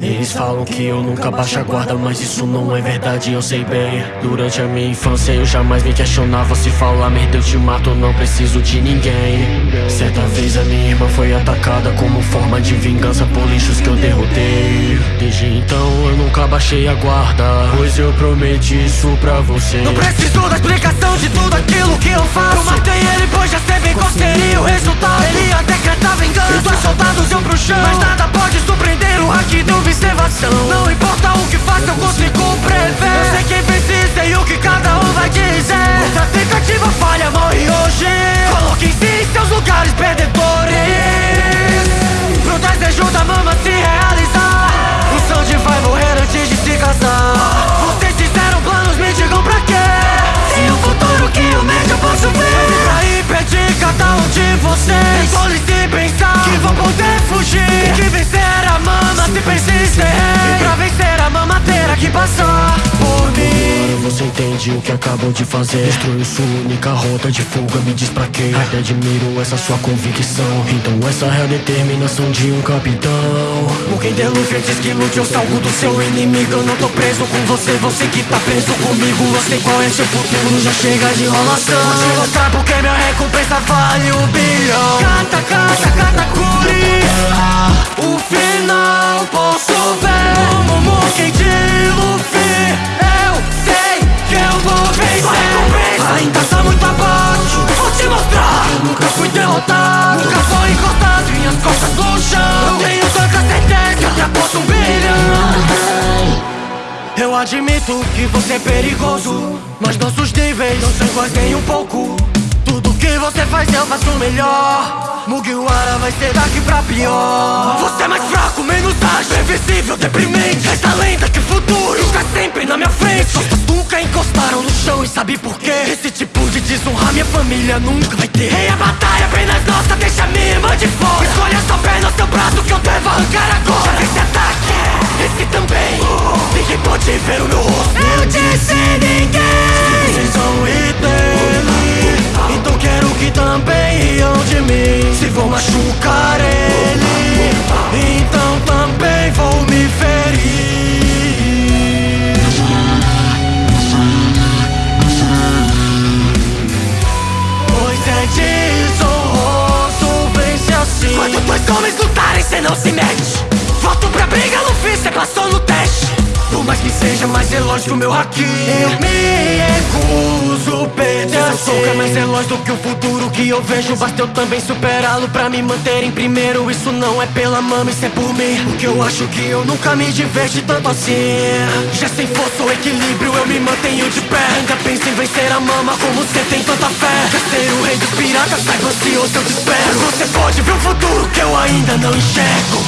Eles falam que eu nunca baixo a guarda, mas isso não é verdade, eu sei bem. Durante a minha infância eu jamais me questionava se falar merda eu te mato, não preciso de ninguém. Certa vez a minha irmã foi atacada como forma de vingança por lixos que eu derrotei. Desde então eu nunca baixei a guarda, pois eu prometi isso pra você. Não preciso da explicação de tudo aquilo que eu faço. Matei ele, pois já sei bem qual seria o resultado. Ele ia vocês Escolhe se pensar que vão poder fugir. Que vencer a mama se persistir E pra vencer a mama terá que passar por mim. Agora você entende o que acabou de fazer. Destruiu sua única rota de fuga, me diz pra quê? Até admiro essa sua convicção. Então essa é a determinação de um capitão. O quem der Luffy diz que lute eu salgo do seu inimigo. Eu não tô preso com você, você que tá preso comigo. Eu sei qual é seu futuro, já chega de enrolação. Vou te mostrar porque minha recompensa vale um bilhão Cata, cata, cata, curi. O final posso ver. Momo, quem de Luffy Eu sei que eu vou vencer. Ainda tá muito abaixo. Vou te mostrar. Eu nunca fui derrotado. Nunca foi encostado. Minhas costas no chão. Eu tenho tanta certeza Que ultrapasso um bilhão. Eu admito que você é perigoso Mas nossos níveis não são iguais nem um pouco que você faz eu faço melhor. Mugiwara vai ser daqui pra pior. Você é mais fraco, menos ágil Invisível, deprimente. Essa lenda que o futuro está sempre na minha frente. Costas nunca encostaram no chão e sabe por quê? Esse tipo de desonra minha família nunca vai ter. Rei a batalha apenas nossa, deixa minha irmã de fora. Escolha sua perna, seu braço que eu devo arrancar agora. Já homens lutarem, cê não se mete? Volto pra briga, Luffy, cê passou no teste. Por mais que seja mais veloz que o meu haki. Eu me recuso perder Soco é mais veloz do que o futuro que eu vejo. Basta eu também superá-lo pra me manter em primeiro. Isso não é pela mama, isso é por mim. Porque eu acho que eu nunca me diverti tanto assim. Já sem força ou equilíbrio eu me mantenho de pé. Ainda penso em vencer a mama como cê tem tanta fé. Quer ser o rei dos piratas, saiba ansioso eu te espero Você pode ver o futuro que eu ainda não enxergo